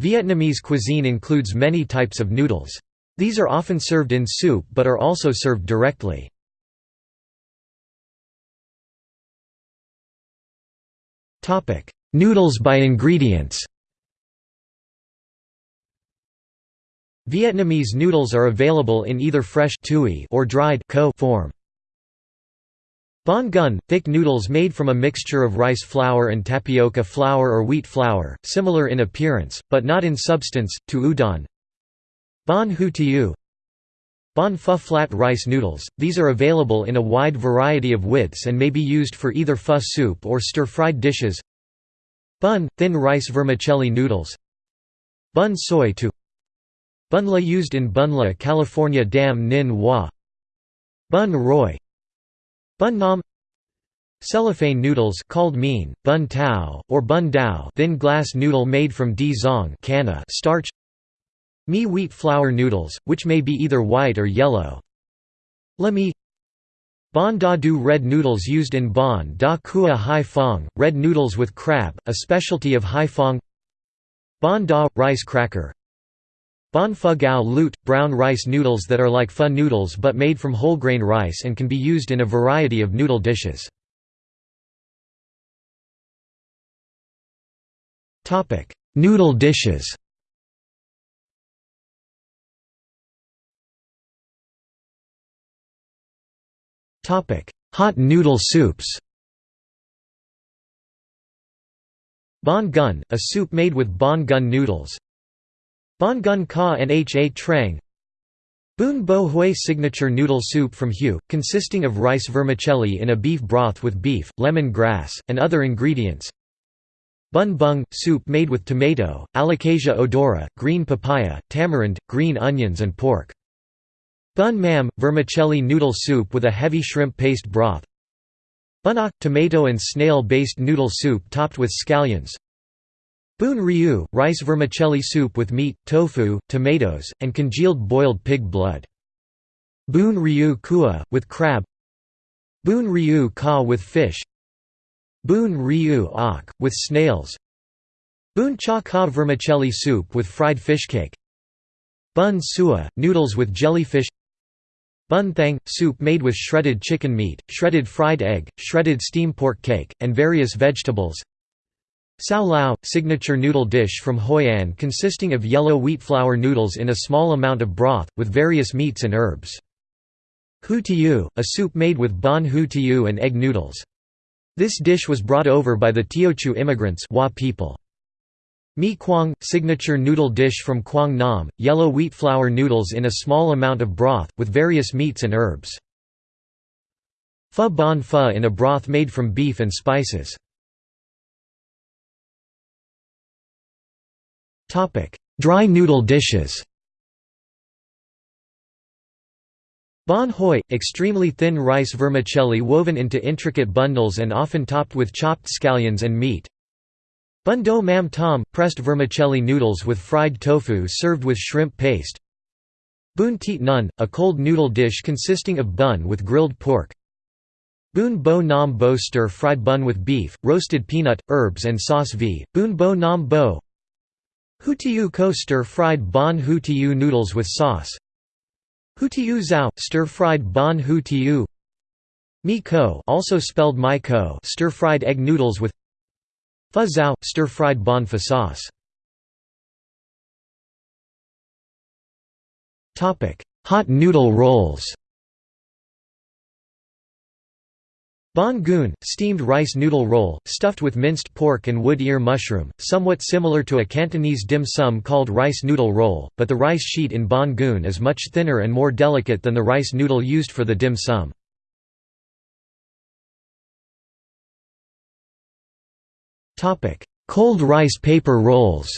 Vietnamese cuisine includes many types of noodles. These are often served in soup but are also served directly. Noodles by ingredients Vietnamese noodles are available in either fresh or dried form. Bánh gun – thick noodles made from a mixture of rice flour and tapioca flour or wheat flour, similar in appearance, but not in substance, to udon. Bánh hủ tiếu Bánh pho flat rice noodles, these are available in a wide variety of widths and may be used for either pho soup or stir-fried dishes. Bun – thin rice vermicelli noodles. Bun soy tu. Bunla used in Bunla California Dam Ninh Hoa. Bun roi Bun nam. Cellophane noodles called mean, bun tao, or bun dao thin glass noodle made from di zong starch. Mi wheat flour noodles, which may be either white or yellow. La mi. Bon da du red noodles used in Bon da Kua Hai Phong, red noodles with crab, a specialty of Hai Phong Bon da – rice cracker Bon pho gao lut – brown rice noodles that are like pho noodles but made from whole grain rice and can be used in a variety of noodle dishes. Noodle dishes Hot noodle soups Bánh gun, a soup made with bánh gun noodles Bánh gun ka H. A. trang. Bún bò Huế signature noodle soup from Hue, consisting of rice vermicelli in a beef broth with beef, lemon grass, and other ingredients. Bun bung – soup made with tomato, alocasia odora, green papaya, tamarind, green onions and pork. Bun mam – vermicelli noodle soup with a heavy shrimp paste broth. Bunok – tomato and snail-based noodle soup topped with scallions Bún riu – rice vermicelli soup with meat, tofu, tomatoes, and congealed boiled pig blood. Bún riu kua, with crab. Bún riu ka with fish. Bún riu ok, with snails. Bún cha ka vermicelli soup with fried fish cake. Bun sua – noodles with jellyfish. Bun thang – soup made with shredded chicken meat, shredded fried egg, shredded steam pork cake, and various vegetables Cao lầu – signature noodle dish from Hoi An consisting of yellow wheat flour noodles in a small amount of broth, with various meats and herbs. Hủ tiếu – a soup made with bánh hủ tiếu and egg noodles. This dish was brought over by the Teochew immigrants people. Mi Quang – signature noodle dish from Quang Nam, yellow wheat flour noodles in a small amount of broth, with various meats and herbs. Pho bon pho in a broth made from beef and spices. Dry noodle dishes Bon hoi – extremely thin rice vermicelli woven into intricate bundles and often topped with chopped scallions and meat. Bun do mam tom – pressed vermicelli noodles with fried tofu served with shrimp paste. Bun tiet nun – a cold noodle dish consisting of bun with grilled pork. Bun bo nam bo stir-fried bun with beef, roasted peanut, herbs and sauce v. Bun bo nam bo Hủ tiếu ko stir-fried bánh hủ tiếu noodles with sauce. Hủ tiếu zhao – stir-fried bánh hủ tiếu Mi ko also spelled my ko stir-fried egg noodles with Pho zhao, stir-fried bon pho sauce. Hot noodle rolls Bánh cuốn, steamed rice noodle roll, stuffed with minced pork and wood ear mushroom, somewhat similar to a Cantonese dim sum called rice noodle roll, but the rice sheet in bánh cuốn is much thinner and more delicate than the rice noodle used for the dim sum. Cold rice paper rolls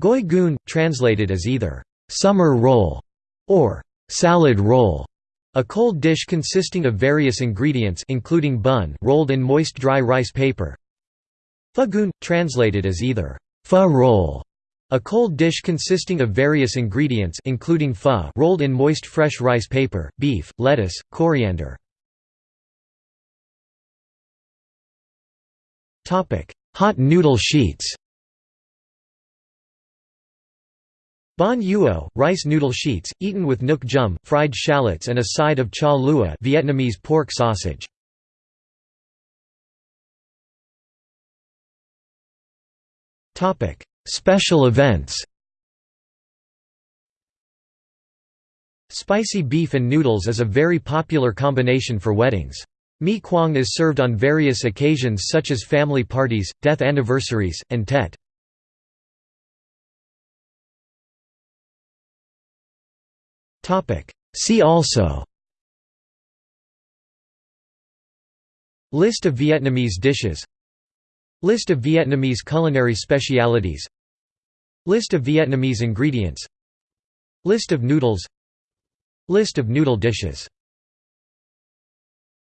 Gỏi cuốn, translated as either «summer roll» or «salad roll», a cold dish consisting of various ingredients including bun rolled in moist dry rice paper. Goon, translated as either «pho roll», a cold dish consisting of various ingredients including pho rolled in moist fresh rice paper, beef, lettuce, coriander. hot noodle sheets Banh Uo, rice noodle sheets, eaten with nước chấm, fried shallots and a side of cha lua Vietnamese pork sausage. Special events Spicy beef and noodles is a very popular combination for weddings. Mi Quang is served on various occasions such as family parties, death anniversaries, and Tet. See also. List of Vietnamese dishes. List of Vietnamese culinary specialities. List of Vietnamese ingredients. List of noodles. List of noodle dishes